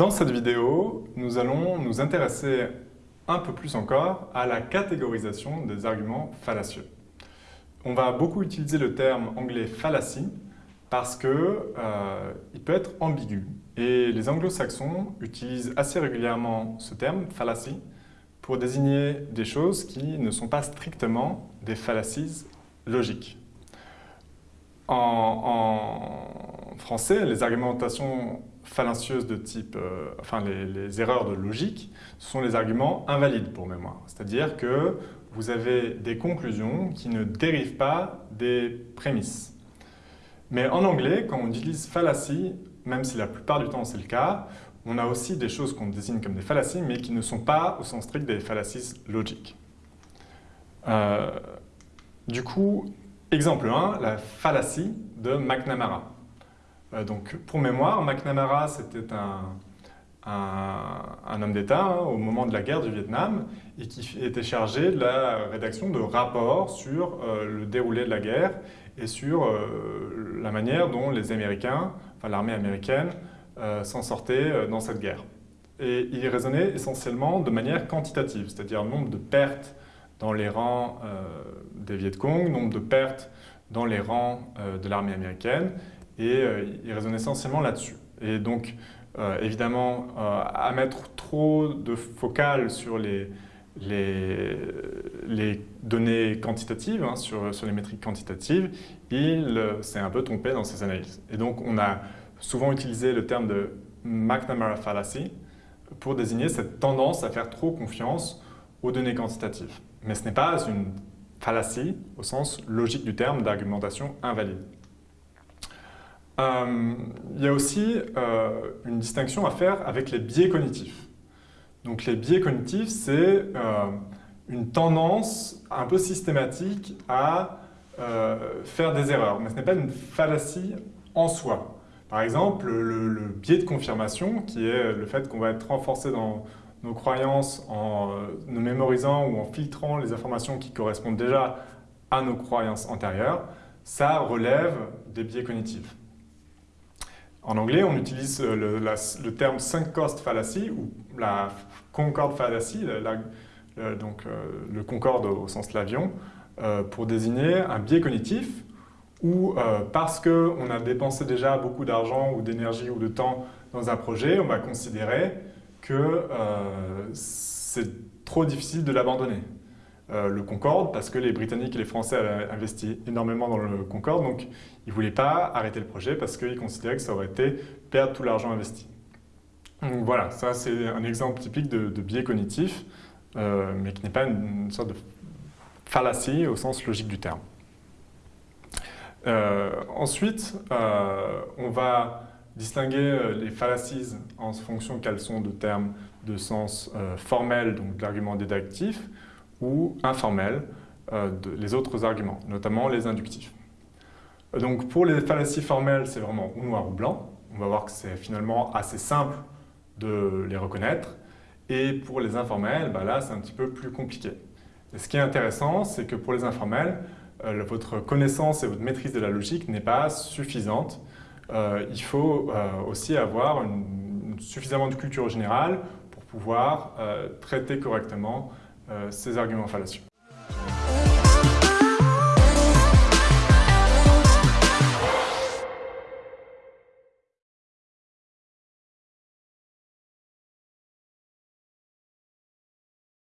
Dans cette vidéo, nous allons nous intéresser un peu plus encore à la catégorisation des arguments fallacieux. On va beaucoup utiliser le terme anglais fallacy parce qu'il euh, peut être ambigu. Et les anglo-saxons utilisent assez régulièrement ce terme, fallacy, pour désigner des choses qui ne sont pas strictement des fallacies logiques. En, français, les argumentations fallacieuses de type, euh, enfin les, erreurs de logique, ce sont les arguments invalides pour mémoire. C'est-à-dire que vous avez des conclusions qui ne dérivent pas des prémices. Mais en anglais, quand on utilise fallacy, même si la plupart du temps c'est le cas, on a aussi des choses qu'on désigne comme des fallacies, mais qui ne sont pas au sens strict des fallacies logiques. Euh, du coup, exemple 1, la fallacie de McNamara. Euh, donc, pour mémoire, McNamara, c'était un, homme d'État hein, au moment de la guerre du Vietnam et qui était chargé de la rédaction de rapports sur euh, le déroulé de la guerre et sur la manière dont les Américains, enfin l'armée américaine, euh, s'en sortait euh, dans cette guerre. Et il raisonnait essentiellement de manière quantitative, c'est-à-dire nombre de pertes dans les rangs euh, des Viet Cong, nombre de pertes dans les rangs de l'armée américaine, et il raisonnait essentiellement là-dessus. Et donc, évidemment, à mettre trop de focale sur les, données quantitatives, hein, sur, sur, les métriques quantitatives, il s'est un peu trompé dans ses analyses. Et donc, on a souvent utilisé le terme de McNamara fallacy pour désigner cette tendance à faire trop confiance aux données quantitatives. Mais ce n'est pas une fallacie au sens logique du terme d'argumentation invalide. Euh, il y a aussi euh, une distinction à faire avec les biais cognitifs. Donc les biais cognitifs, c'est euh, une tendance un peu systématique à faire des erreurs, mais ce n'est pas une fallacie en soi. Par exemple, le, biais de confirmation, qui est le fait qu'on va être renforcé dans nos croyances en nous mémorisant ou en filtrant les informations qui correspondent déjà à nos croyances antérieures, ça relève des biais cognitifs. En anglais, on utilise le, terme sunk cost fallacy ou la concorde fallacy, donc euh, le concorde au sens de l'avion, euh, pour désigner un biais cognitif euh, parce qu'on a dépensé déjà beaucoup d'argent ou d'énergie ou de temps dans un projet, on va considérer que euh, c'est trop difficile de l'abandonner. Euh, le Concorde, parce que les Britanniques et les Français avaient investi énormément dans le Concorde, donc ils ne voulaient pas arrêter le projet parce qu'ils considéraient que ça aurait été perdre tout l'argent investi. Donc voilà, ça c'est un exemple typique de, biais cognitif, mais qui n'est pas une sorte de fallacie au sens logique du terme. Euh, ensuite, euh, on va distinguer euh, les fallacies en fonction qu'elles sont de termes de sens formel, donc de l'argument déductif, ou informel, de, les autres arguments, notamment les inductifs. Donc pour les fallacies formelles, c'est vraiment ou noir ou blanc. On va voir que c'est finalement assez simple de les reconnaître. Et pour les informels, bah là, c'est un petit peu plus compliqué. Et ce qui est intéressant, c'est que pour les informels, euh, votre connaissance et votre maîtrise de la logique n'est pas suffisante. Euh, il faut euh, aussi avoir suffisamment de culture générale pour pouvoir traiter correctement ces arguments fallacieux.